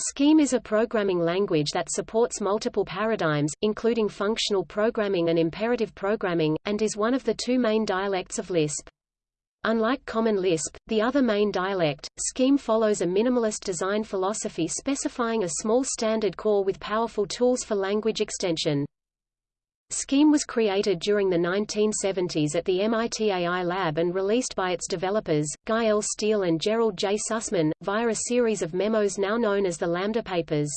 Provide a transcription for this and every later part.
Scheme is a programming language that supports multiple paradigms, including functional programming and imperative programming, and is one of the two main dialects of Lisp. Unlike Common Lisp, the other main dialect, Scheme follows a minimalist design philosophy specifying a small standard core with powerful tools for language extension. Scheme was created during the 1970s at the MIT AI lab and released by its developers, Guy L. Steele and Gerald J. Sussman, via a series of memos now known as the Lambda Papers.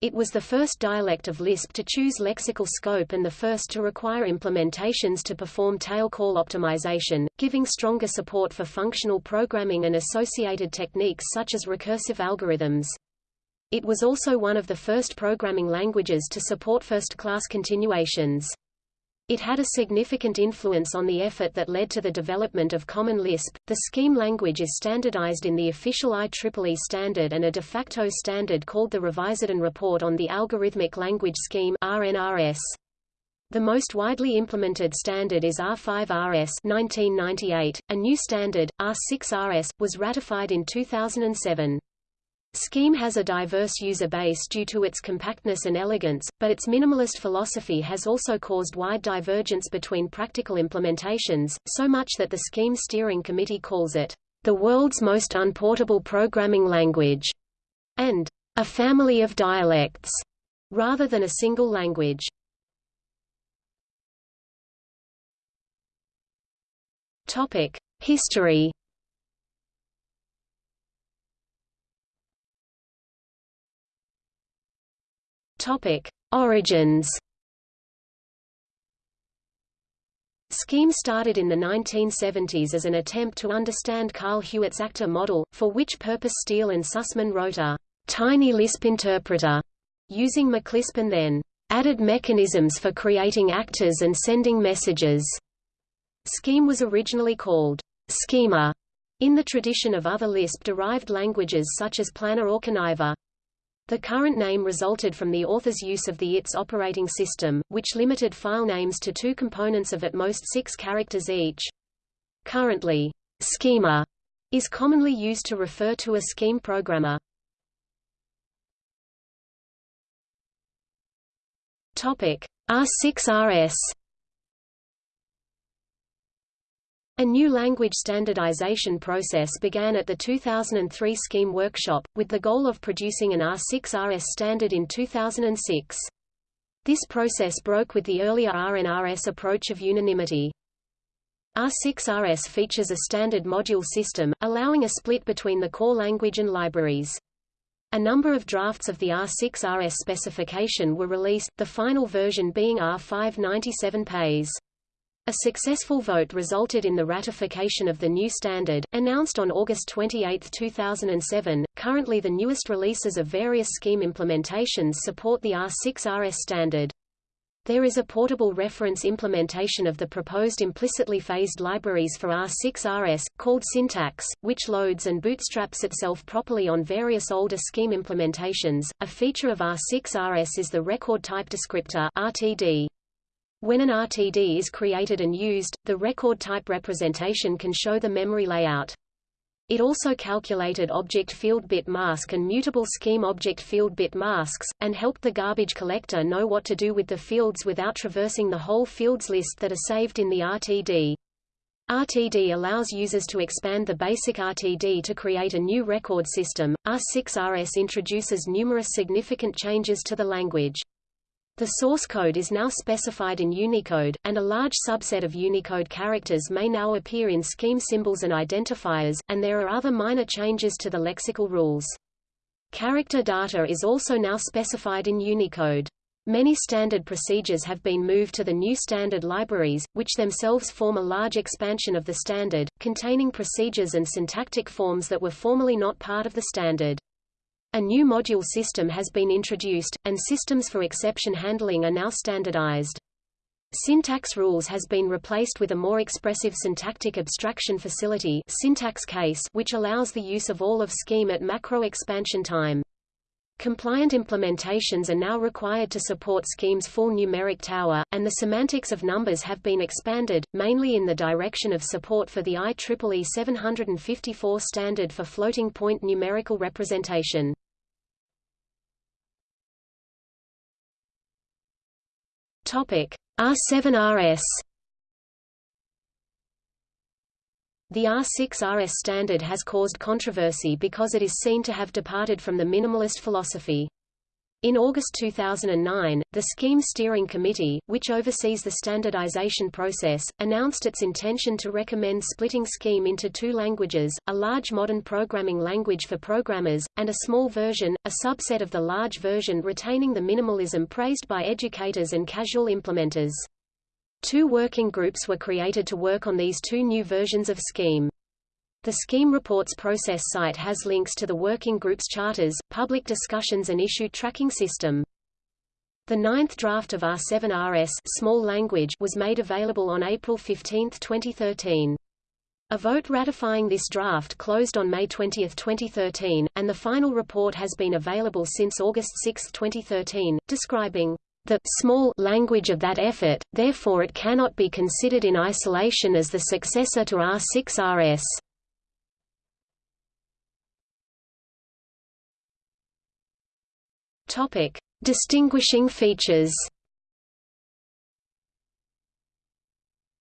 It was the first dialect of Lisp to choose lexical scope and the first to require implementations to perform tail call optimization, giving stronger support for functional programming and associated techniques such as recursive algorithms. It was also one of the first programming languages to support first-class continuations. It had a significant influence on the effort that led to the development of Common Lisp. The Scheme language is standardized in the official IEEE standard and a de facto standard called the Reviseden Report on the Algorithmic Language Scheme (RNRS). The most widely implemented standard is R5RS 1998. A new standard, R6RS, was ratified in 2007. Scheme has a diverse user base due to its compactness and elegance, but its minimalist philosophy has also caused wide divergence between practical implementations, so much that the Scheme Steering Committee calls it, "...the world's most unportable programming language", and "...a family of dialects", rather than a single language. History Topic: Origins. Scheme started in the 1970s as an attempt to understand Carl Hewitt's actor model, for which purpose Steele and Sussman wrote a tiny Lisp interpreter, using MacLisp and then added mechanisms for creating actors and sending messages. Scheme was originally called Schemer in the tradition of other Lisp-derived languages such as Planner or Conniver. The current name resulted from the author's use of the ITS operating system, which limited file names to two components of at most six characters each. Currently, Schemer is commonly used to refer to a scheme programmer. Topic R6RS A new language standardization process began at the 2003 Scheme Workshop, with the goal of producing an R6RS standard in 2006. This process broke with the earlier RNRS approach of unanimity. R6RS features a standard module system, allowing a split between the core language and libraries. A number of drafts of the R6RS specification were released, the final version being R597 pays. A successful vote resulted in the ratification of the new standard, announced on August 28, 2007. Currently, the newest releases of various scheme implementations support the R6RS standard. There is a portable reference implementation of the proposed implicitly phased libraries for R6RS, called psyntax, which loads and bootstraps itself properly on various older scheme implementations. A feature of R6RS is the record type descriptor RTD. When an RTD is created and used, the record type representation can show the memory layout. It also calculated object field bit mask and mutable scheme object field bit masks, and helped the garbage collector know what to do with the fields without traversing the whole fields list that are saved in the RTD. RTD allows users to expand the basic RTD to create a new record system. R6RS introduces numerous significant changes to the language. The source code is now specified in Unicode, and a large subset of Unicode characters may now appear in scheme symbols and identifiers, and there are other minor changes to the lexical rules. Character data is also now specified in Unicode. Many standard procedures have been moved to the new standard libraries, which themselves form a large expansion of the standard, containing procedures and syntactic forms that were formerly not part of the standard. A new module system has been introduced, and systems for exception handling are now standardized. Syntax rules has been replaced with a more expressive syntactic abstraction facility syntax case which allows the use of all of scheme at macro expansion time. Compliant implementations are now required to support Scheme's full numeric tower, and the semantics of numbers have been expanded, mainly in the direction of support for the IEEE 754 standard for floating point numerical representation. Topic R7RS The R6RS standard has caused controversy because it is seen to have departed from the minimalist philosophy. In August 2009, the Scheme Steering Committee, which oversees the standardization process, announced its intention to recommend splitting Scheme into two languages, a large modern programming language for programmers, and a small version, a subset of the large version retaining the minimalism praised by educators and casual implementers. Two working groups were created to work on these two new versions of Scheme. The Scheme Reports process site has links to the working group's charters, public discussions and issue tracking system. The ninth draft of R7RS small language was made available on April 15, 2013. A vote ratifying this draft closed on May 20, 2013, and the final report has been available since August 6, 2013, describing the small language of that effort, therefore it cannot be considered in isolation as the successor to R6-RS. Topic: Distinguishing features.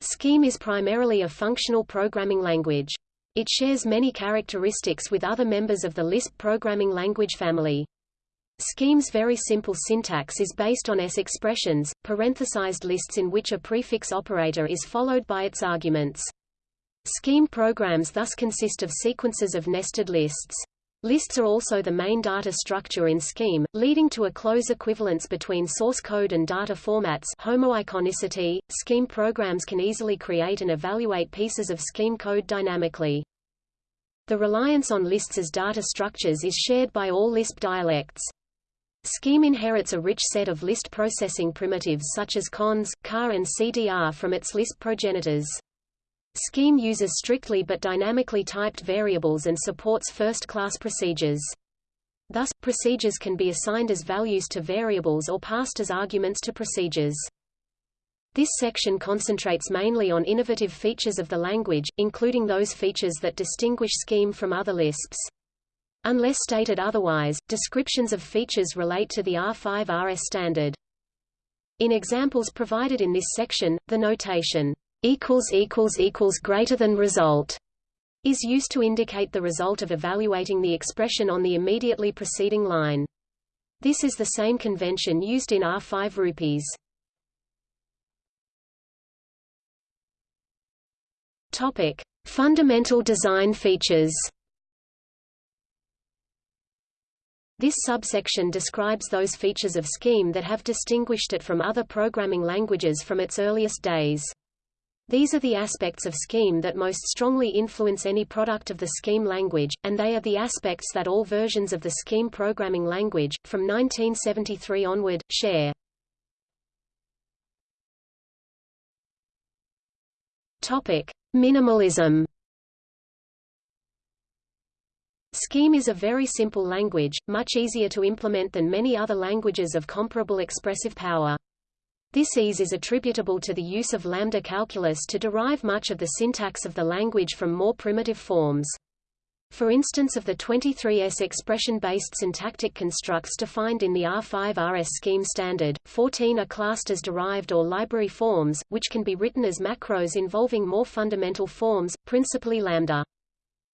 Scheme is primarily a functional programming language. It shares many characteristics with other members of the Lisp programming language family. Scheme's very simple syntax is based on S expressions, parenthesized lists in which a prefix operator is followed by its arguments. Scheme programs thus consist of sequences of nested lists. Lists are also the main data structure in Scheme, leading to a close equivalence between source code and data formats homoiconicity. Scheme programs can easily create and evaluate pieces of Scheme code dynamically. The reliance on lists as data structures is shared by all Lisp dialects. Scheme inherits a rich set of list processing primitives such as cons, car and cdr from its Lisp progenitors. Scheme uses strictly but dynamically typed variables and supports first-class procedures. Thus, procedures can be assigned as values to variables or passed as arguments to procedures. This section concentrates mainly on innovative features of the language, including those features that distinguish Scheme from other Lisps. Unless stated otherwise, descriptions of features relate to the R5RS standard. In examples provided in this section, the notation greater than result is used to indicate the result of evaluating the expression on the immediately preceding line. This is the same convention used in R5 rupees. Topic: Fundamental design features. This subsection describes those features of Scheme that have distinguished it from other programming languages from its earliest days. These are the aspects of Scheme that most strongly influence any product of the Scheme language, and they are the aspects that all versions of the Scheme programming language, from 1973 onward, share. Topic. Minimalism Scheme is a very simple language, much easier to implement than many other languages of comparable expressive power. This ease is attributable to the use of lambda calculus to derive much of the syntax of the language from more primitive forms. For instance of the 23s expression-based syntactic constructs defined in the R5RS scheme standard, 14 are classed as derived or library forms, which can be written as macros involving more fundamental forms, principally lambda.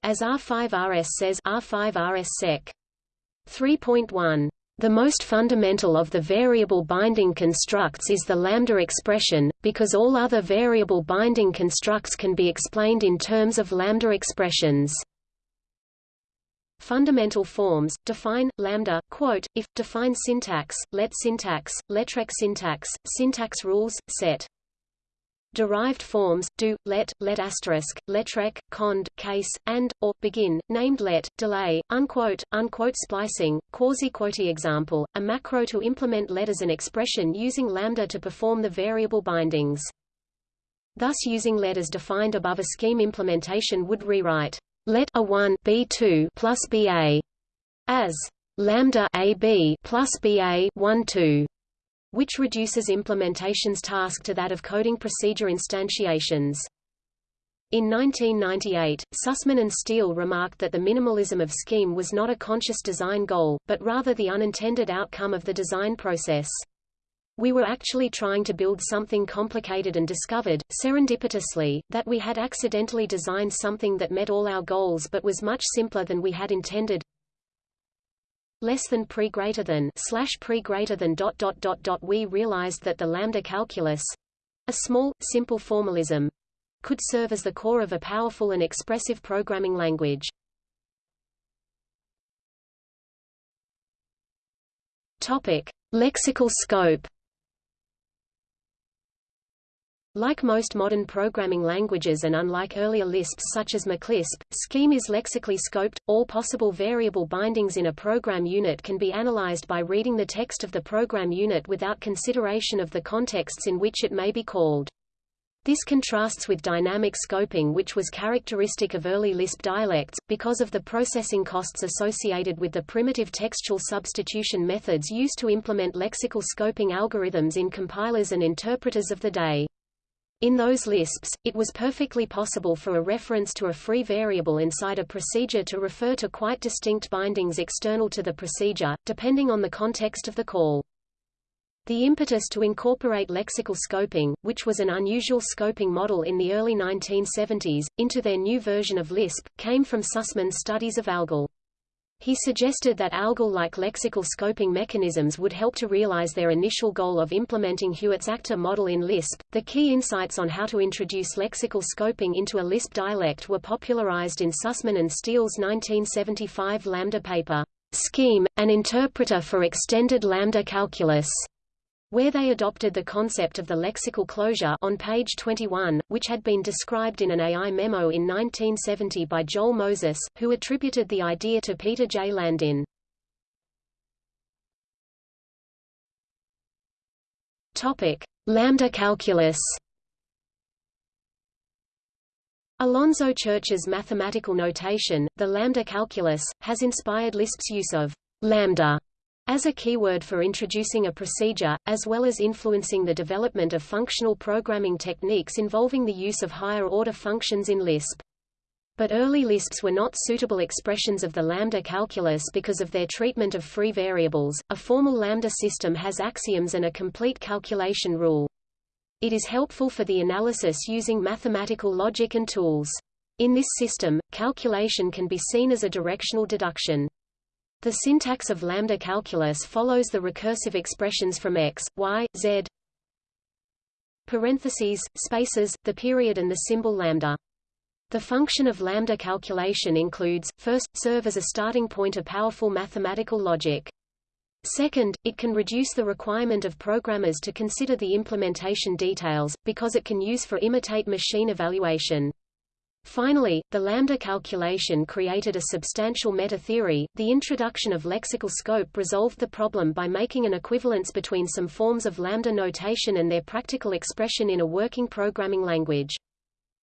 As R5RS says R5RS Sec. 3.1 the most fundamental of the variable binding constructs is the lambda expression, because all other variable binding constructs can be explained in terms of lambda expressions. Fundamental forms define lambda quote if define syntax let syntax letrec syntax syntax rules set derived forms, do, let, let asterisk, letrec, cond, case, and, or, begin, named let, delay, unquote, unquote splicing, quasi-quote example, a macro to implement let as an expression using lambda to perform the variable bindings. Thus using let as defined above a scheme implementation would rewrite let a1 b2 plus ba as lambda ab plus ba 1 2 which reduces implementation's task to that of coding procedure instantiations. In 1998, Sussman and Steele remarked that the minimalism of Scheme was not a conscious design goal, but rather the unintended outcome of the design process. We were actually trying to build something complicated and discovered, serendipitously, that we had accidentally designed something that met all our goals but was much simpler than we had intended. Less than pre greater than slash pre greater than dot dot dot dot. We realized that the lambda calculus, a small, simple formalism, could serve as the core of a powerful and expressive programming language. Topic: Lexical scope. Like most modern programming languages and unlike earlier Lisps such as MacLisp, Scheme is lexically scoped. All possible variable bindings in a program unit can be analyzed by reading the text of the program unit without consideration of the contexts in which it may be called. This contrasts with dynamic scoping which was characteristic of early Lisp dialects, because of the processing costs associated with the primitive textual substitution methods used to implement lexical scoping algorithms in compilers and interpreters of the day. In those Lisps, it was perfectly possible for a reference to a free variable inside a procedure to refer to quite distinct bindings external to the procedure, depending on the context of the call. The impetus to incorporate lexical scoping, which was an unusual scoping model in the early 1970s, into their new version of Lisp, came from Sussman's studies of ALGOL. He suggested that ALGOL-like lexical scoping mechanisms would help to realize their initial goal of implementing Hewitt's actor model in Lisp. The key insights on how to introduce lexical scoping into a Lisp dialect were popularized in Sussman and Steele's 1975 Lambda paper, Scheme, an interpreter for extended lambda calculus where they adopted the concept of the lexical closure on page 21, which had been described in an AI memo in 1970 by Joel Moses, who attributed the idea to Peter J. Landin. Topic: Lambda calculus. Alonzo Church's mathematical notation, the lambda calculus, has inspired Lisp's use of lambda as a keyword for introducing a procedure, as well as influencing the development of functional programming techniques involving the use of higher-order functions in Lisp. But early Lisps were not suitable expressions of the lambda calculus because of their treatment of free variables. A formal lambda system has axioms and a complete calculation rule. It is helpful for the analysis using mathematical logic and tools. In this system, calculation can be seen as a directional deduction. The syntax of lambda calculus follows the recursive expressions from x, y, z parentheses, spaces, the period and the symbol lambda. The function of lambda calculation includes, first, serve as a starting point of powerful mathematical logic. Second, it can reduce the requirement of programmers to consider the implementation details, because it can use for imitate machine evaluation. Finally, the lambda calculation created a substantial meta-theory. The introduction of lexical scope resolved the problem by making an equivalence between some forms of lambda notation and their practical expression in a working programming language.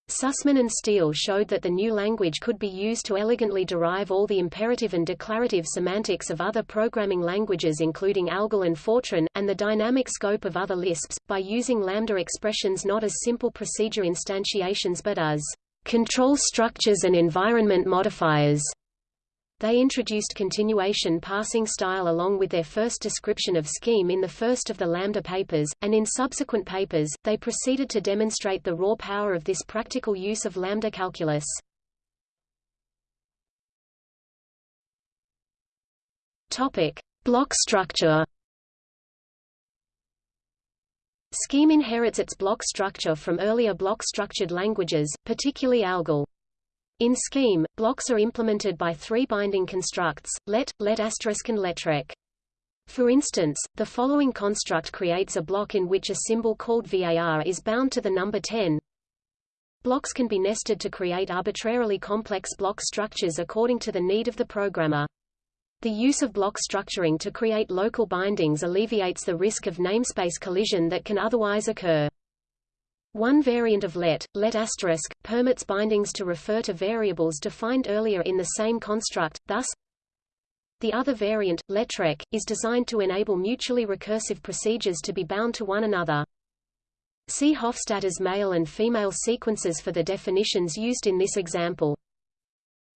Sussman and Steele showed that the new language could be used to elegantly derive all the imperative and declarative semantics of other programming languages including ALGOL and Fortran, and the dynamic scope of other Lisps, by using lambda expressions not as simple procedure instantiations but as control structures and environment modifiers. They introduced continuation passing style along with their first description of scheme in the first of the Lambda papers, and in subsequent papers, they proceeded to demonstrate the raw power of this practical use of Lambda calculus. Topic: Block structure. Scheme inherits its block structure from earlier block-structured languages, particularly ALGOL. In Scheme, blocks are implemented by three binding constructs, let, let asterisk and letrec. For instance, the following construct creates a block in which a symbol called var is bound to the number 10. Blocks can be nested to create arbitrarily complex block structures according to the need of the programmer. The use of block structuring to create local bindings alleviates the risk of namespace collision that can otherwise occur. One variant of let, let asterisk, permits bindings to refer to variables defined earlier in the same construct, thus the other variant, letrec, is designed to enable mutually recursive procedures to be bound to one another. See Hofstadter's male and female sequences for the definitions used in this example.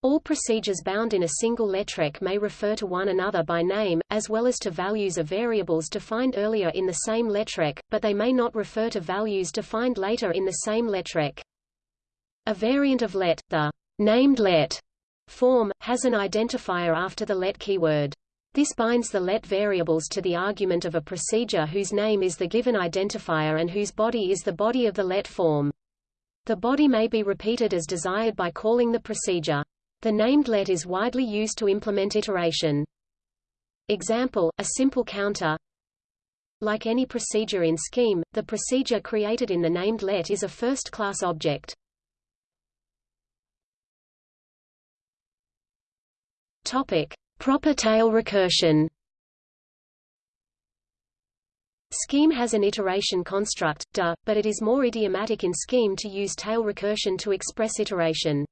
All procedures bound in a single letrec may refer to one another by name, as well as to values of variables defined earlier in the same letrec, but they may not refer to values defined later in the same letrec. A variant of let, the named let form, has an identifier after the let keyword. This binds the let variables to the argument of a procedure whose name is the given identifier and whose body is the body of the let form. The body may be repeated as desired by calling the procedure. The named let is widely used to implement iteration. Example, a simple counter. Like any procedure in Scheme, the procedure created in the named let is a first-class object. Topic: Proper tail recursion. Scheme has an iteration construct, DA, but it is more idiomatic in Scheme to use tail recursion to express iteration.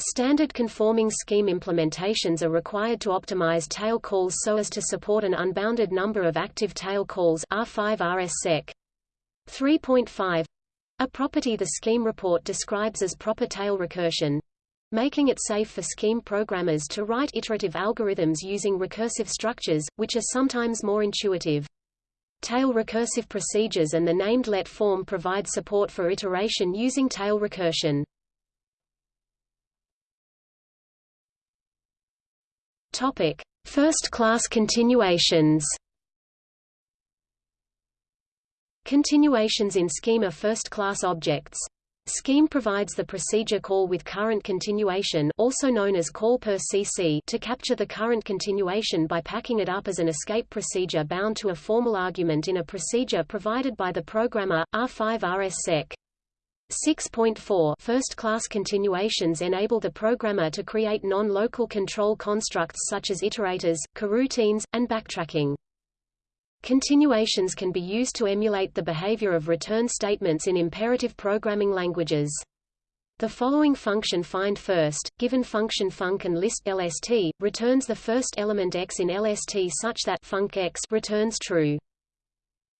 Standard conforming scheme implementations are required to optimize tail calls so as to support an unbounded number of active tail calls R5 RSSEC. 3.5 a property the scheme report describes as proper tail recursion making it safe for scheme programmers to write iterative algorithms using recursive structures, which are sometimes more intuitive. Tail recursive procedures and the named let form provide support for iteration using tail recursion. Topic: First-class continuations. Continuations in Scheme are first-class objects. Scheme provides the procedure call with current continuation also known as call per CC to capture the current continuation by packing it up as an escape procedure bound to a formal argument in a procedure provided by the programmer, R5 RSSEC. 6.4 First-class continuations enable the programmer to create non-local control constructs such as iterators, coroutines, and backtracking. Continuations can be used to emulate the behavior of return statements in imperative programming languages. The following function find first, given function func and list LST, returns the first element x in LST such that func x returns true.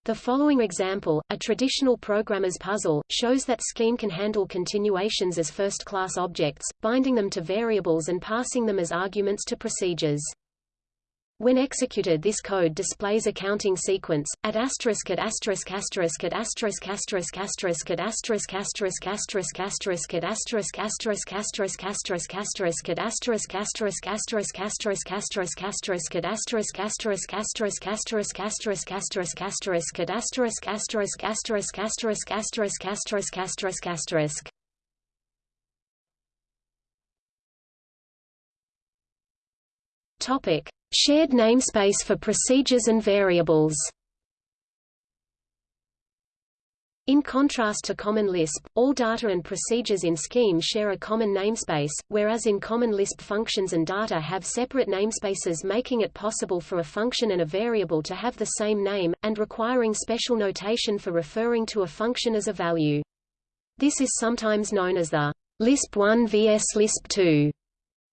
The following example, a traditional programmer's puzzle, shows that Scheme can handle continuations as first-class objects, binding them to variables and passing them as arguments to procedures. When executed this code displays a counting sequence, at asterisk at asterisk asterisk at asterisk asterisk asterisk at asterisk asterisk asterisk asterisk at asterisk asterisk asterisk asterisk asterisk at asterisk asterisk asterisk asterisk asterisk asterisk at asterisk asterisk asterisk asterisk asterisk asterisk asterisk at asterisk asterisk asterisk asterisk asterisk asterisk asterisk asterisk Topic Shared namespace for procedures and variables In contrast to Common Lisp, all data and procedures in Scheme share a common namespace, whereas in Common Lisp functions and data have separate namespaces making it possible for a function and a variable to have the same name, and requiring special notation for referring to a function as a value. This is sometimes known as the Lisp 1 vs Lisp 2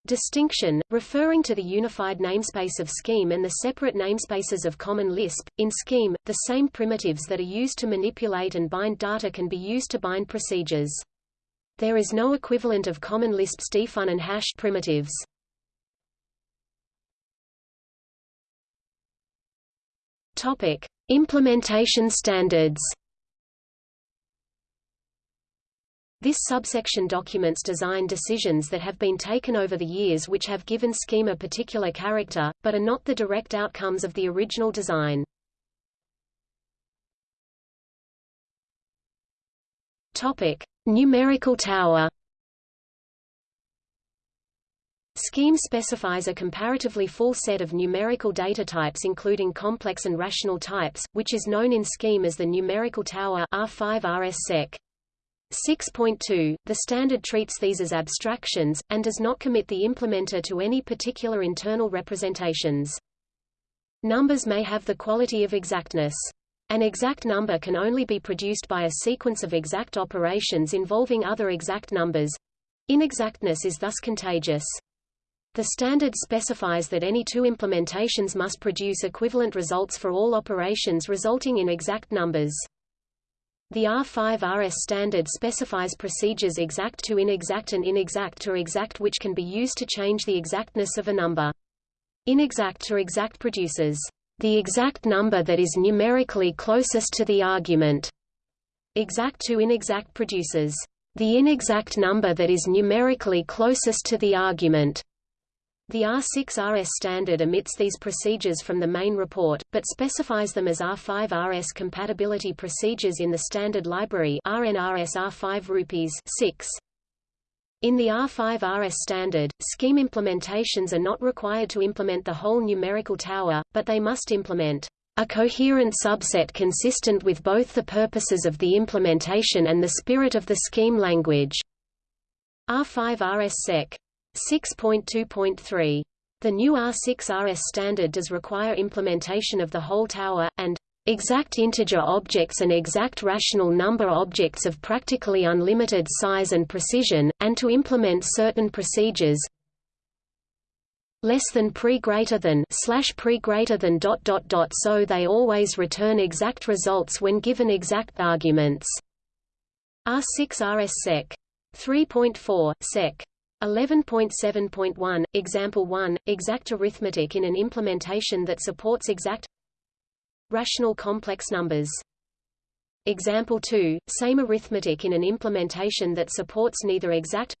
Distinction, referring to the unified namespace of Scheme and the separate namespaces of Common Lisp. In Scheme, the same primitives that are used to manipulate and bind data can be used to bind procedures. There is no equivalent of Common Lisp's defun and hash primitives. Topic: Implementation standards. This subsection documents design decisions that have been taken over the years which have given Scheme a particular character, but are not the direct outcomes of the original design. Topic: Numerical tower. Scheme specifies a comparatively full set of numerical data types including complex and rational types, which is known in Scheme as the numerical tower R5 RSSEC. 6.2, the standard treats these as abstractions, and does not commit the implementer to any particular internal representations. Numbers may have the quality of exactness. An exact number can only be produced by a sequence of exact operations involving other exact numbers. Inexactness is thus contagious. The standard specifies that any two implementations must produce equivalent results for all operations resulting in exact numbers. The R5RS standard specifies procedures exact to inexact and inexact to exact which can be used to change the exactness of a number. Inexact to exact produces the exact number that is numerically closest to the argument. Exact to inexact produces the inexact number that is numerically closest to the argument. The R6RS standard omits these procedures from the main report, but specifies them as R5RS compatibility procedures in the standard library RNRS R5 rupees 6. In the R5RS standard, scheme implementations are not required to implement the whole numerical tower, but they must implement a coherent subset consistent with both the purposes of the implementation and the spirit of the scheme language. R5RS Sec. 6.2.3. The new R6RS standard does require implementation of the whole tower, and exact integer objects and exact rational number objects of practically unlimited size and precision, and to implement certain procedures less than pre greater than slash pre greater than dot dot dot so they always return exact results when given exact arguments. R6 RS Sec. 3.4, Sec. 11.7.1, Example 1, exact arithmetic in an implementation that supports exact rational complex numbers. Example 2, same arithmetic in an implementation that supports neither exact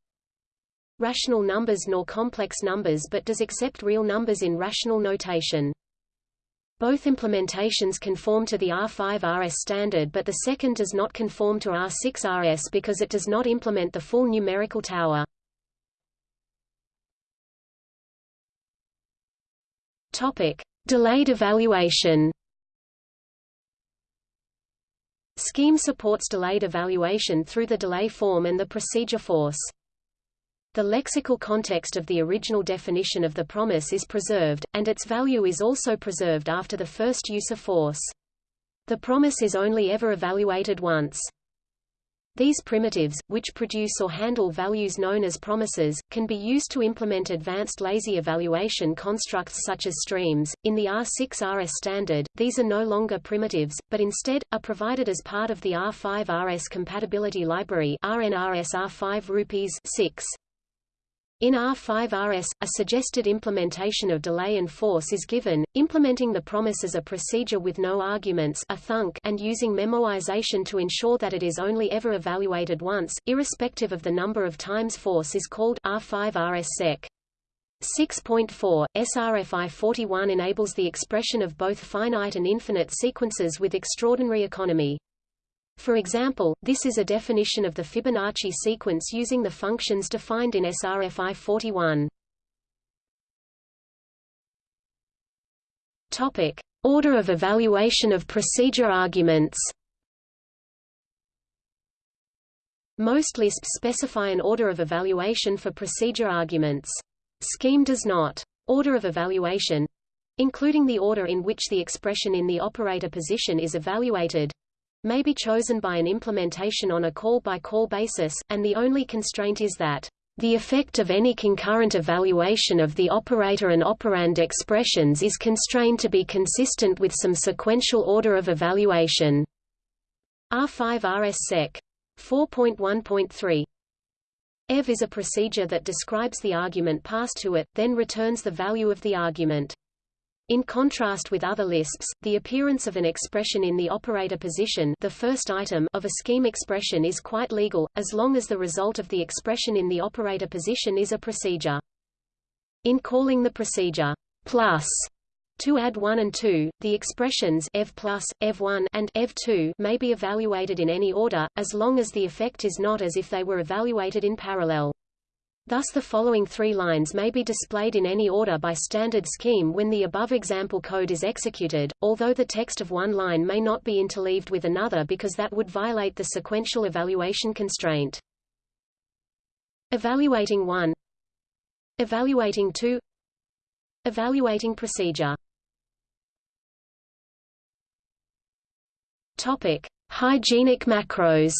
rational numbers nor complex numbers but does accept real numbers in rational notation. Both implementations conform to the R5RS standard but the second does not conform to R6RS because it does not implement the full numerical tower. Topic: Delayed evaluation. Scheme supports delayed evaluation through the delay form and the procedure force. The lexical context of the original definition of the promise is preserved, and its value is also preserved after the first use of force. The promise is only ever evaluated once. These primitives, which produce or handle values known as promises, can be used to implement advanced lazy evaluation constructs such as streams. In the R6RS standard, these are no longer primitives, but instead, are provided as part of the R5RS compatibility library RNRS R5 rupees 6. In R5RS, a suggested implementation of delay and force is given, implementing the promise as a procedure with no arguments a thunk and using memoization to ensure that it is only ever evaluated once, irrespective of the number of times force is called R5RS sec. 6.4, SRFI 41 enables the expression of both finite and infinite sequences with extraordinary economy. For example, this is a definition of the Fibonacci sequence using the functions defined in SRFI 41. Topic: Order of evaluation of procedure arguments. Most Lisps specify an order of evaluation for procedure arguments. Scheme does not. Order of evaluation including the order in which the expression in the operator position is evaluated may be chosen by an implementation on a call-by-call -call basis, and the only constraint is that the effect of any concurrent evaluation of the operator and operand expressions is constrained to be consistent with some sequential order of evaluation. R5 RS Sec. 4.1.3 EV is a procedure that describes the argument passed to it, then returns the value of the argument. In contrast with other Lisps, the appearance of an expression in the operator position the first item of a scheme expression is quite legal, as long as the result of the expression in the operator position is a procedure. In calling the procedure plus to add 1 and 2, the expressions ev plus, ev1 and ev2 may be evaluated in any order, as long as the effect is not as if they were evaluated in parallel. Thus the following three lines may be displayed in any order by standard scheme when the above example code is executed, although the text of one line may not be interleaved with another because that would violate the sequential evaluation constraint. Evaluating 1 Evaluating 2 Evaluating procedure Topic. Hygienic macros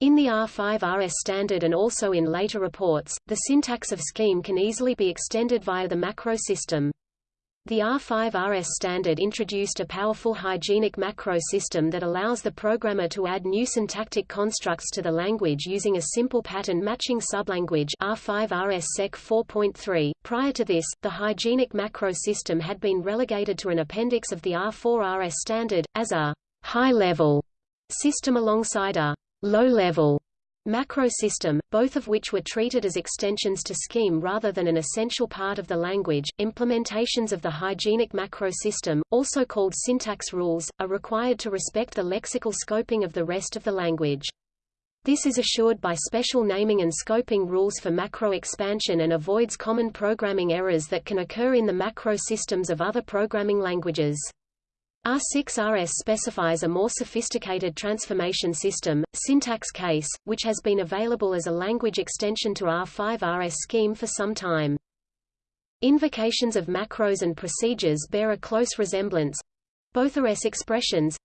in the R5RS standard and also in later reports, the syntax of scheme can easily be extended via the macro system. The R5RS standard introduced a powerful hygienic macro system that allows the programmer to add new syntactic constructs to the language using a simple pattern matching sublanguage R5RS Sec 4.3. Prior to this, the hygienic macro system had been relegated to an appendix of the R4RS standard, as a high-level system alongside a low-level macro system, both of which were treated as extensions to Scheme rather than an essential part of the language. Implementations of the hygienic macro system, also called syntax rules, are required to respect the lexical scoping of the rest of the language. This is assured by special naming and scoping rules for macro expansion and avoids common programming errors that can occur in the macro systems of other programming languages. R6RS specifies a more sophisticated transformation system, syntax case, which has been available as a language extension to R5RS scheme for some time. Invocations of macros and procedures bear a close resemblance. Both are S expressions,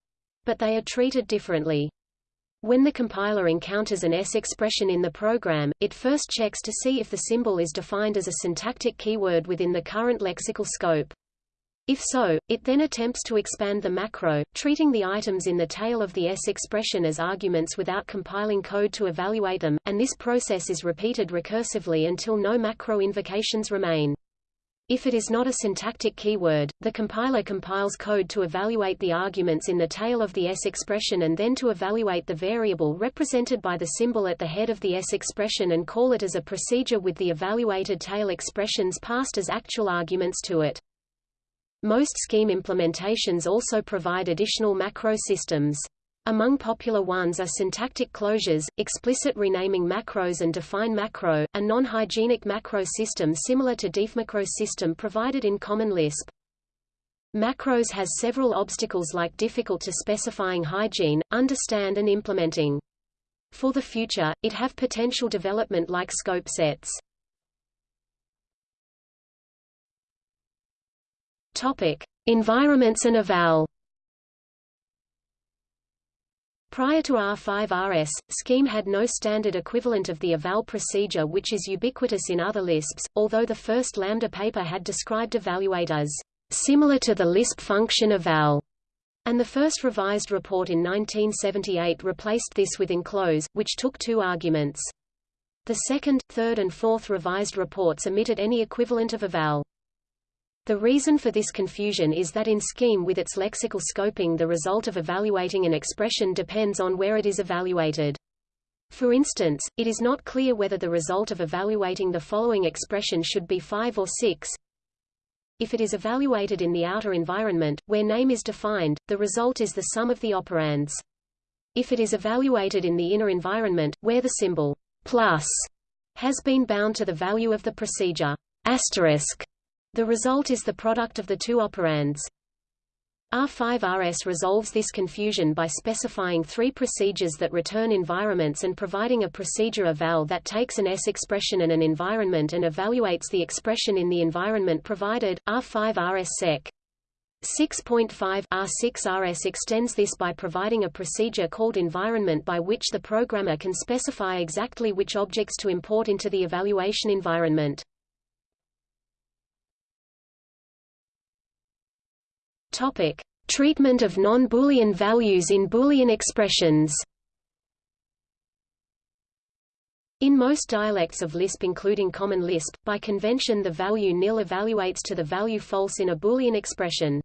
but they are treated differently. When the compiler encounters an S expression in the program, it first checks to see if the symbol is defined as a syntactic keyword within the current lexical scope. If so, it then attempts to expand the macro, treating the items in the tail of the S expression as arguments without compiling code to evaluate them, and this process is repeated recursively until no macro invocations remain. If it is not a syntactic keyword, the compiler compiles code to evaluate the arguments in the tail of the S expression and then to evaluate the variable represented by the symbol at the head of the S expression and call it as a procedure with the evaluated tail expressions passed as actual arguments to it. Most scheme implementations also provide additional macro systems. Among popular ones are syntactic closures, explicit renaming macros and define macro, a non-hygienic macro system similar to defmacro system provided in Common Lisp. Macros has several obstacles like difficult to specifying hygiene, understand and implementing. For the future, it have potential development like scope sets. Topic: Environments and eval. Prior to R5RS, Scheme had no standard equivalent of the eval procedure which is ubiquitous in other Lisps, although the first Lambda paper had described evaluate as similar to the Lisp function eval, and the first revised report in 1978 replaced this with enclose, which took two arguments. The second, third and fourth revised reports omitted any equivalent of eval. The reason for this confusion is that in Scheme with its lexical scoping the result of evaluating an expression depends on where it is evaluated. For instance, it is not clear whether the result of evaluating the following expression should be 5 or 6. If it is evaluated in the outer environment, where name is defined, the result is the sum of the operands. If it is evaluated in the inner environment, where the symbol plus has been bound to the value of the procedure asterisk, the result is the product of the two operands. R5RS resolves this confusion by specifying three procedures that return environments and providing a procedure eval that takes an S expression and an environment and evaluates the expression in the environment provided. R5RS Sec. 6.5 R6RS extends this by providing a procedure called environment by which the programmer can specify exactly which objects to import into the evaluation environment. Topic: Treatment of non-Boolean values in Boolean expressions. In most dialects of Lisp including Common Lisp, by convention the value nil evaluates to the value false in a Boolean expression.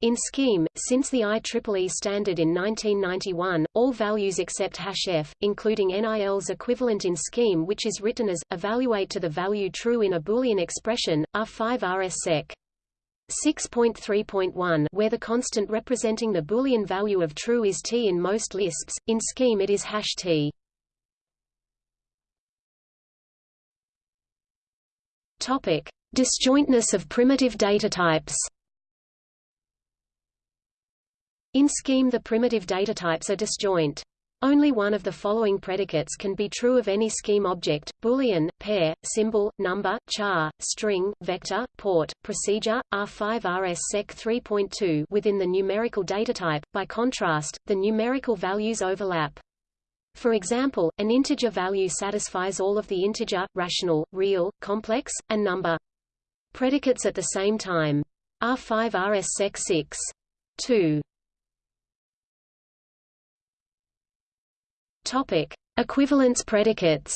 In Scheme, since the IEEE standard in 1991, all values except f, including NIL's equivalent in Scheme which is written as, evaluate to the value true in a Boolean expression, R5 RS sec. 6.3.1 where the constant representing the Boolean value of true is t in most Lisps, in Scheme it is hash t. Topic: Disjointness of primitive data types. In Scheme the primitive data types are disjoint. Only one of the following predicates can be true of any scheme object, boolean, pair, symbol, number, char, string, vector, port, procedure, R5 RS Sec 3.2 within the numerical datatype. By contrast, the numerical values overlap. For example, an integer value satisfies all of the integer, rational, real, complex, and number predicates at the same time. R5 RS Sec 6. 2. Topic: Equivalence predicates.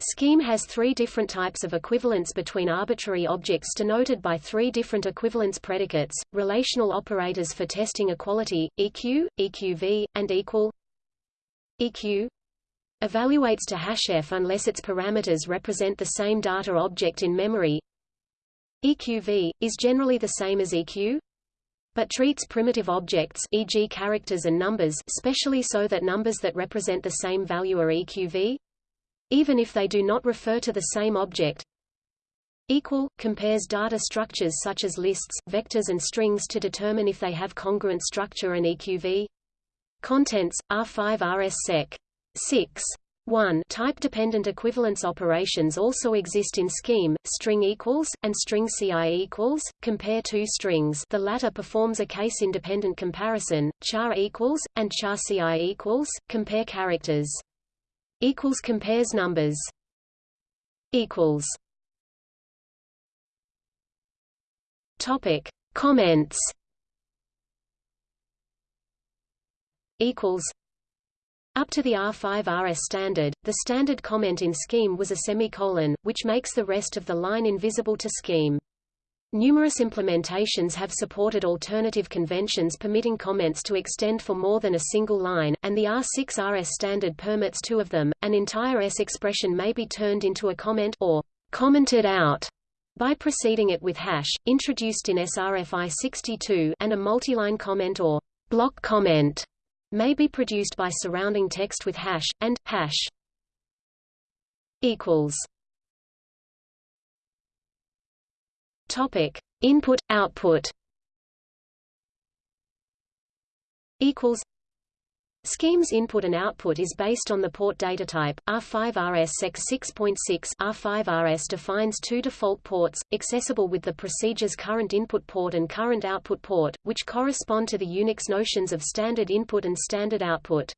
Scheme has three different types of equivalence between arbitrary objects denoted by three different equivalence predicates, relational operators for testing equality, EQ, EQV, and equal EQ evaluates to hash f unless its parameters represent the same data object in memory EQV, is generally the same as EQ but treats primitive objects e.g. characters and numbers specially so that numbers that represent the same value are EQV even if they do not refer to the same object. Equal, compares data structures such as lists, vectors and strings to determine if they have congruent structure and EQV. Contents, R5 RS Sec. 6. 1 type-dependent equivalence operations also exist in scheme, string equals, and string CI equals, compare two strings. The latter performs a case-independent comparison, char equals, and char CI equals, compare characters. Equals compares numbers. Equals. Topic. Comments. Equals up to the R5 RS standard, the standard comment in Scheme was a semicolon, which makes the rest of the line invisible to Scheme. Numerous implementations have supported alternative conventions permitting comments to extend for more than a single line, and the R6 RS standard permits two of them. An entire S expression may be turned into a comment or commented out by preceding it with hash, introduced in SRFI 62, and a multiline comment or block comment may be produced by surrounding text with hash and hash equals Topic: Input output. Equals. Scheme's input and output is based on the port data type. r5rs6.6. R5RS defines two default ports, accessible with the procedure's current input port and current output port, which correspond to the Unix notions of standard input and standard output.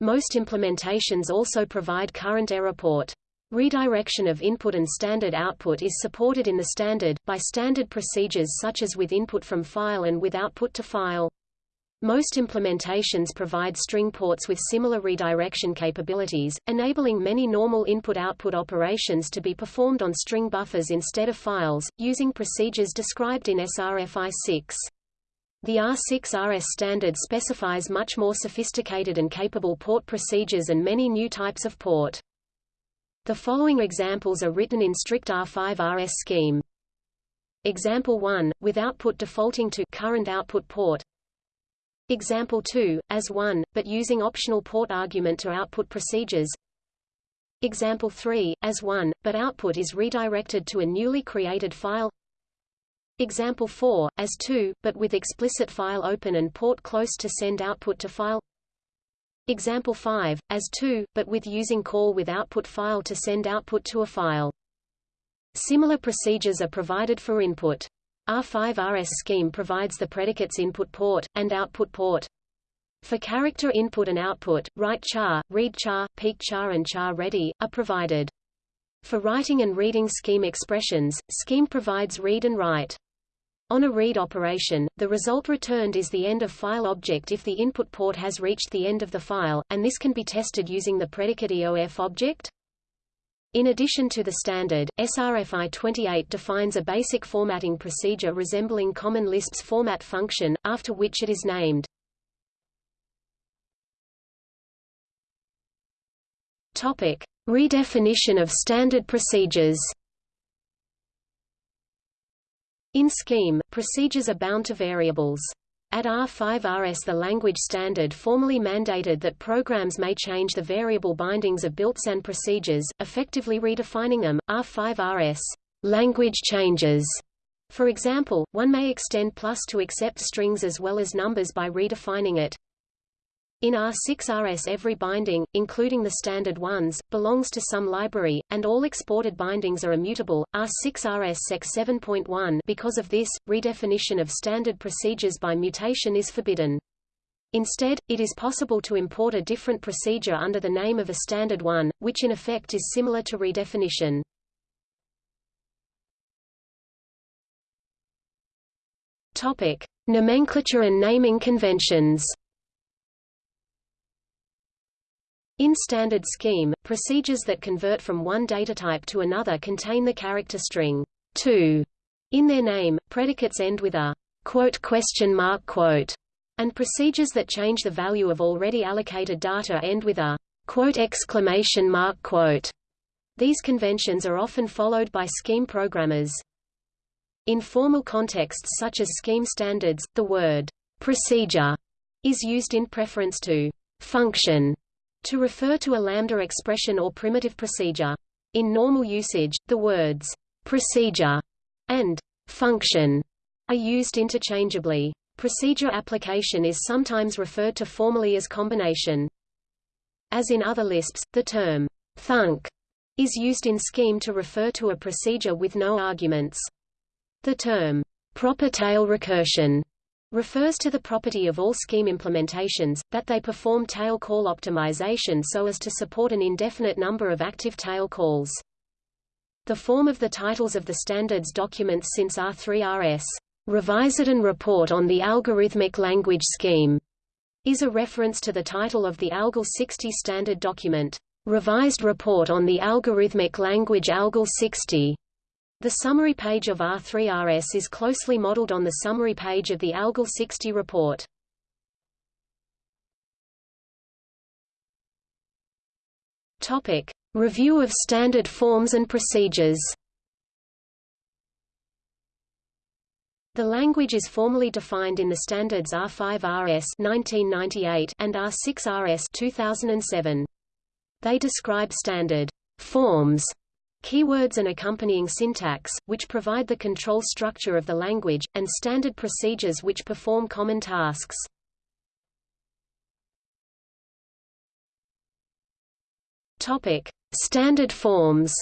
Most implementations also provide current error port. Redirection of input and standard output is supported in the standard, by standard procedures such as with input from file and with output to file. Most implementations provide string ports with similar redirection capabilities, enabling many normal input-output operations to be performed on string buffers instead of files, using procedures described in SRFI 6. The R6 RS standard specifies much more sophisticated and capable port procedures and many new types of port. The following examples are written in strict R5 RS scheme. Example 1, with output defaulting to current output port. Example 2, as 1, but using optional port argument to output procedures. Example 3, as 1, but output is redirected to a newly created file. Example 4, as 2, but with explicit file open and port close to send output to file. Example 5, as 2, but with using call with output file to send output to a file. Similar procedures are provided for input. R5 RS scheme provides the predicates input port, and output port. For character input and output, write char, read char, peek char and char ready, are provided. For writing and reading scheme expressions, scheme provides read and write. On a read operation, the result returned is the end of file object if the input port has reached the end of the file, and this can be tested using the predicate EOF object. In addition to the standard, SRFI 28 defines a basic formatting procedure resembling Common Lisp's format function, after which it is named. Topic: Redefinition of standard procedures. In Scheme, procedures are bound to variables. At R5RS the language standard formally mandated that programs may change the variable bindings of built-in procedures, effectively redefining them. R5RS language changes. For example, one may extend plus to accept strings as well as numbers by redefining it. In R6RS every binding, including the standard ones, belongs to some library, and all exported bindings are immutable. R6RS Sec 7.1 Because of this, redefinition of standard procedures by mutation is forbidden. Instead, it is possible to import a different procedure under the name of a standard one, which in effect is similar to redefinition. Topic: Nomenclature and naming conventions. In standard scheme, procedures that convert from one datatype to another contain the character string to in their name. Predicates end with a quote question mark quote, and procedures that change the value of already allocated data end with a quote exclamation mark quote. These conventions are often followed by scheme programmers. In formal contexts such as scheme standards, the word procedure is used in preference to function to refer to a lambda expression or primitive procedure. In normal usage, the words procedure and function are used interchangeably. Procedure application is sometimes referred to formally as combination. As in other Lisps, the term thunk is used in scheme to refer to a procedure with no arguments. The term proper tail recursion refers to the property of all scheme implementations, that they perform tail call optimization so as to support an indefinite number of active tail calls. The form of the titles of the standards documents since R3RS, Revised and Report on the Algorithmic Language Scheme, is a reference to the title of the ALGOL 60 standard document, Revised Report on the Algorithmic Language ALGOL 60. The summary page of R3RS is closely modeled on the summary page of the ALGOL 60 report. Topic: Review of standard forms and procedures. The language is formally defined in the standards R5RS 1998 and R6RS 2007. They describe standard forms keywords and accompanying syntax, which provide the control structure of the language, and standard procedures which perform common tasks. Topic: Standard forms.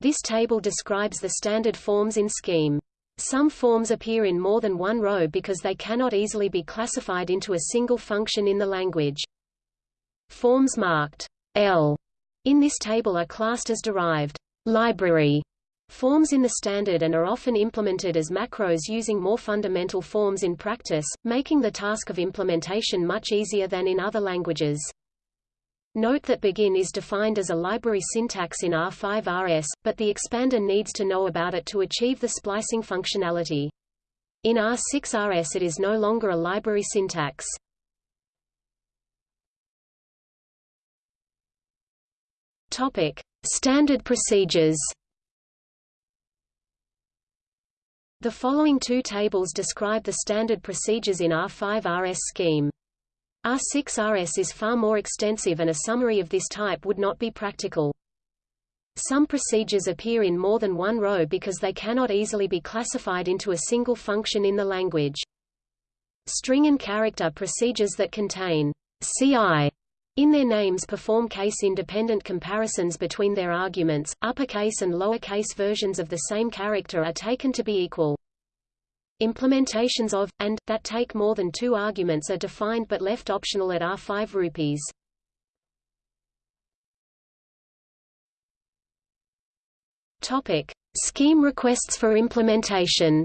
This table describes the standard forms in Scheme. Some forms appear in more than one row because they cannot easily be classified into a single function in the language. Forms marked L in this table are classed as derived library forms in the standard and are often implemented as macros using more fundamental forms in practice, making the task of implementation much easier than in other languages. Note that begin is defined as a library syntax in R5RS, but the expander needs to know about it to achieve the splicing functionality. In R6RS it is no longer a library syntax. Topic: Standard procedures. The following two tables describe the standard procedures in R5RS scheme. R6RS is far more extensive and a summary of this type would not be practical. Some procedures appear in more than one row because they cannot easily be classified into a single function in the language. String and character procedures that contain CI in their names perform case-independent comparisons between their arguments, uppercase and lowercase versions of the same character are taken to be equal. Implementations of, and, that take more than two arguments are defined but left optional at R5 rupees. Topic. Scheme requests for implementation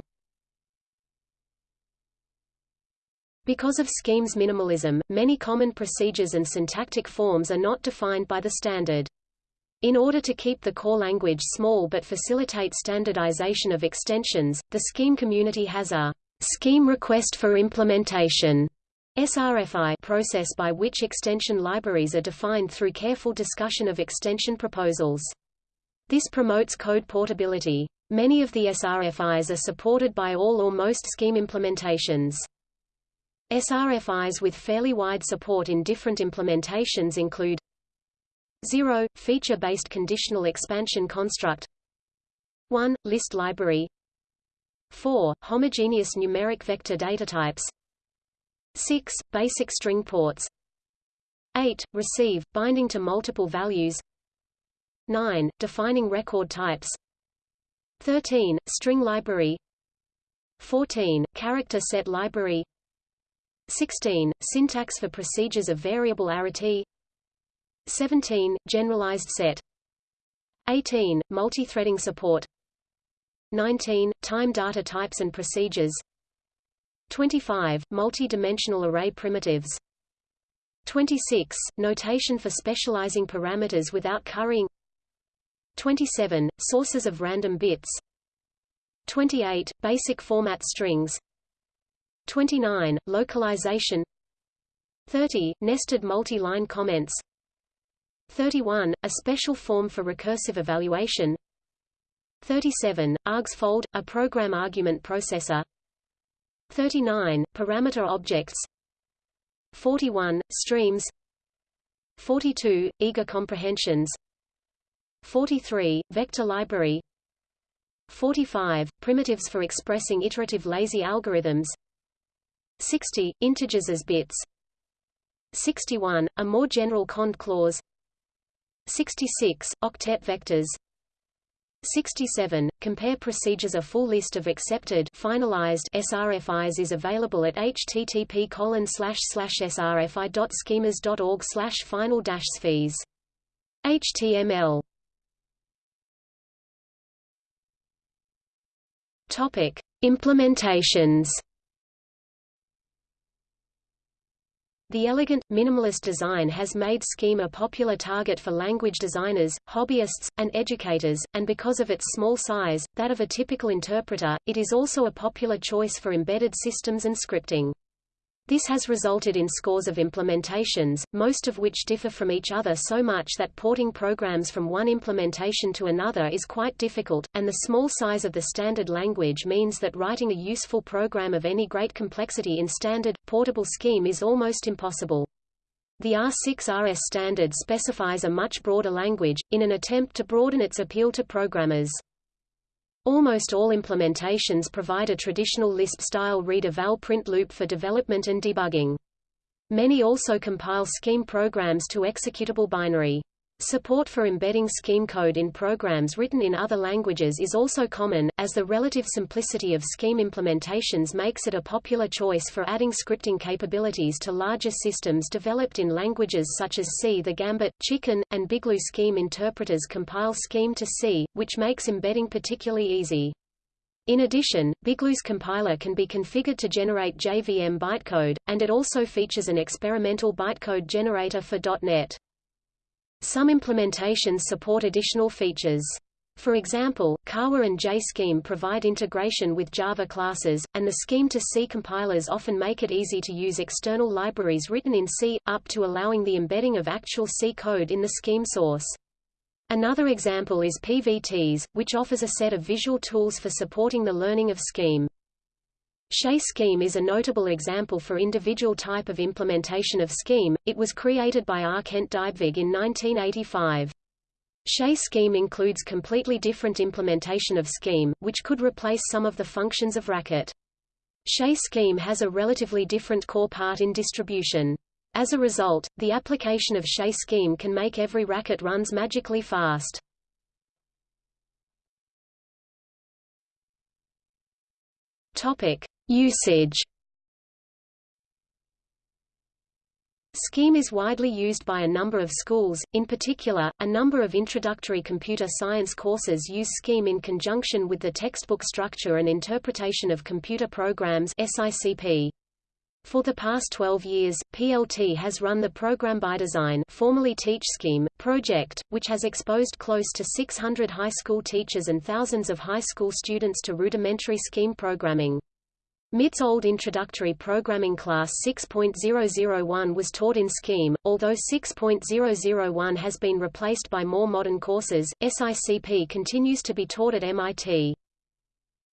Because of scheme's minimalism, many common procedures and syntactic forms are not defined by the standard. In order to keep the core language small but facilitate standardization of extensions, the Scheme community has a Scheme Request for Implementation SRFI process by which extension libraries are defined through careful discussion of extension proposals. This promotes code portability. Many of the SRFIs are supported by all or most Scheme implementations. SRFIs with fairly wide support in different implementations include 0. Feature-based conditional expansion construct 1. List library 4. Homogeneous numeric vector datatypes 6. Basic string ports 8. Receive, binding to multiple values 9. Defining record types 13. String library 14. Character set library 16. Syntax for procedures of variable arity 17. Generalized set 18. Multithreading support 19. Time data types and procedures 25. Multi-dimensional array primitives 26. Notation for specializing parameters without currying 27. Sources of random bits 28. Basic format strings 29. Localization 30. Nested multi-line comments 31. A special form for recursive evaluation 37. argsfold, a program argument processor 39. Parameter objects 41. Streams 42. Eager comprehensions 43. Vector library 45. Primitives for expressing iterative lazy algorithms 60. Integers as bits 61. A more general cond clause 66. Octet vectors 67. Compare procedures A full list of accepted finalized SRFIs is available at http colon slash slash srfi.schemers.org slash final sfees. HTML Topic: Implementations The elegant, minimalist design has made Scheme a popular target for language designers, hobbyists, and educators, and because of its small size, that of a typical interpreter, it is also a popular choice for embedded systems and scripting. This has resulted in scores of implementations, most of which differ from each other so much that porting programs from one implementation to another is quite difficult, and the small size of the standard language means that writing a useful program of any great complexity in standard, portable scheme is almost impossible. The R6-RS standard specifies a much broader language, in an attempt to broaden its appeal to programmers. Almost all implementations provide a traditional Lisp-style read-eval print loop for development and debugging. Many also compile scheme programs to executable binary. Support for embedding scheme code in programs written in other languages is also common, as the relative simplicity of scheme implementations makes it a popular choice for adding scripting capabilities to larger systems developed in languages such as C. The Gambit, Chicken, and BigLoo scheme interpreters compile scheme to C, which makes embedding particularly easy. In addition, BigLoo's compiler can be configured to generate JVM bytecode, and it also features an experimental bytecode generator for .NET. Some implementations support additional features. For example, Kawa and JScheme provide integration with Java classes, and the Scheme-to-C compilers often make it easy to use external libraries written in C, up to allowing the embedding of actual C code in the Scheme source. Another example is PVTs, which offers a set of visual tools for supporting the learning of Scheme. Chez Scheme is a notable example for individual type of implementation of Scheme, it was created by R. Kent Dybvig in 1985. Chez Scheme includes completely different implementation of Scheme, which could replace some of the functions of Racket. Chez Scheme has a relatively different core part in distribution. As a result, the application of Chez Scheme can make every racket runs magically fast. Topic: Usage Scheme is widely used by a number of schools, in particular, a number of introductory computer science courses use Scheme in conjunction with the textbook structure and interpretation of computer programs SICP. For the past 12 years, PLT has run the Program by Design formerly Teach Scheme, project, which has exposed close to 600 high school teachers and thousands of high school students to rudimentary scheme programming. MIT's old introductory programming class 6.001 was taught in Scheme, although 6.001 has been replaced by more modern courses, SICP continues to be taught at MIT.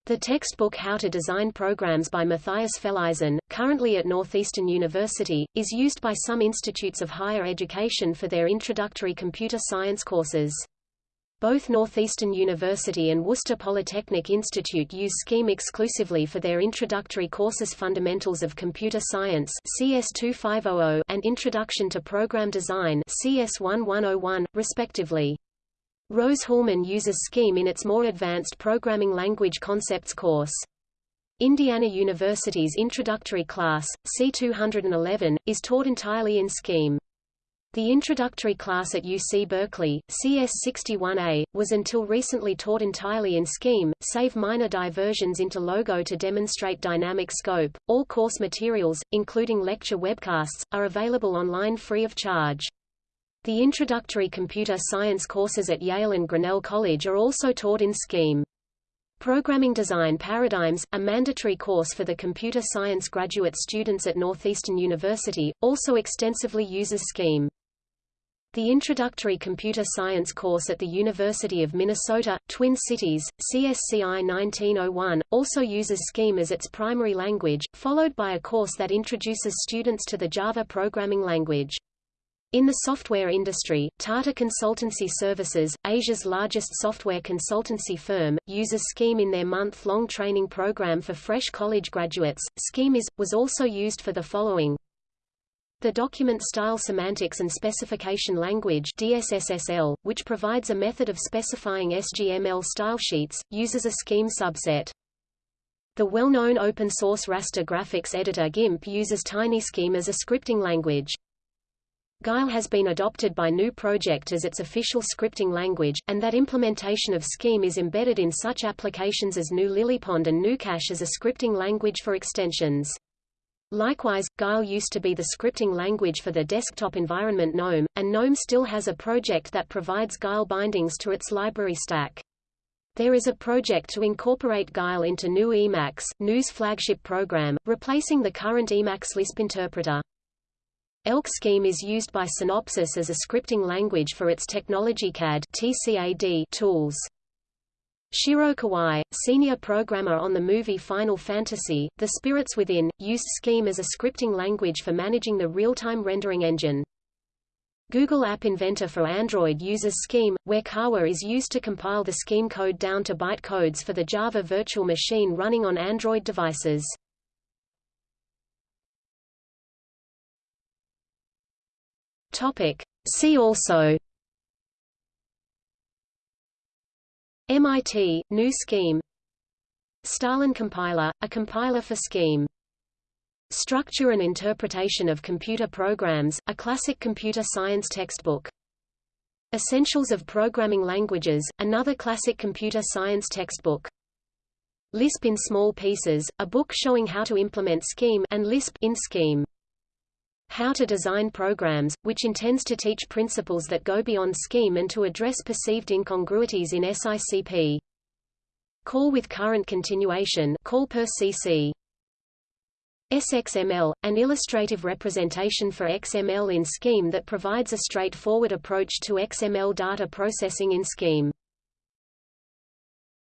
The textbook How to Design Programs by Matthias Felleisen, currently at Northeastern University, is used by some institutes of higher education for their introductory computer science courses. Both Northeastern University and Worcester Polytechnic Institute use Scheme exclusively for their introductory courses Fundamentals of Computer Science CS2500 and Introduction to Program Design CS1101, respectively. Rose-Hulman uses Scheme in its more advanced Programming Language Concepts course. Indiana University's introductory class, C211, is taught entirely in Scheme. The introductory class at UC Berkeley, CS61A, was until recently taught entirely in Scheme, save minor diversions into Logo to demonstrate dynamic scope. All course materials, including lecture webcasts, are available online free of charge. The introductory computer science courses at Yale and Grinnell College are also taught in Scheme. Programming Design Paradigms, a mandatory course for the computer science graduate students at Northeastern University, also extensively uses Scheme. The Introductory Computer Science course at the University of Minnesota, Twin Cities, CSCI 1901, also uses Scheme as its primary language, followed by a course that introduces students to the Java programming language. In the software industry, Tata Consultancy Services, Asia's largest software consultancy firm, uses Scheme in their month-long training program for fresh college graduates. Scheme is, was also used for the following the Document Style Semantics and Specification Language DSSSL, which provides a method of specifying SGML stylesheets, uses a scheme subset. The well-known open-source raster graphics editor GIMP uses TinyScheme as a scripting language. Guile has been adopted by GNU Project as its official scripting language, and that implementation of Scheme is embedded in such applications as GNU Lilypond and GnuCash as a scripting language for extensions. Likewise, Guile used to be the scripting language for the desktop environment GNOME, and GNOME still has a project that provides Guile bindings to its library stack. There is a project to incorporate Guile into GNU Emacs, GNU's flagship program, replacing the current Emacs Lisp interpreter. ELK Scheme is used by Synopsys as a scripting language for its TechnologyCAD TCAD tools. Shiro Kawai, senior programmer on the movie Final Fantasy, The Spirits Within, used Scheme as a scripting language for managing the real-time rendering engine. Google App Inventor for Android uses Scheme, where Kawa is used to compile the Scheme code down to byte codes for the Java virtual machine running on Android devices. Topic. See also MIT, GNU Scheme. Stalin compiler, a compiler for Scheme. Structure and Interpretation of Computer Programs, a classic computer science textbook. Essentials of Programming Languages, another classic computer science textbook. Lisp in Small Pieces, a book showing how to implement Scheme and Lisp in Scheme how to Design Programs, which intends to teach principles that go beyond scheme and to address perceived incongruities in SICP. Call with current continuation call per CC. SXML, an illustrative representation for XML in Scheme that provides a straightforward approach to XML data processing in Scheme.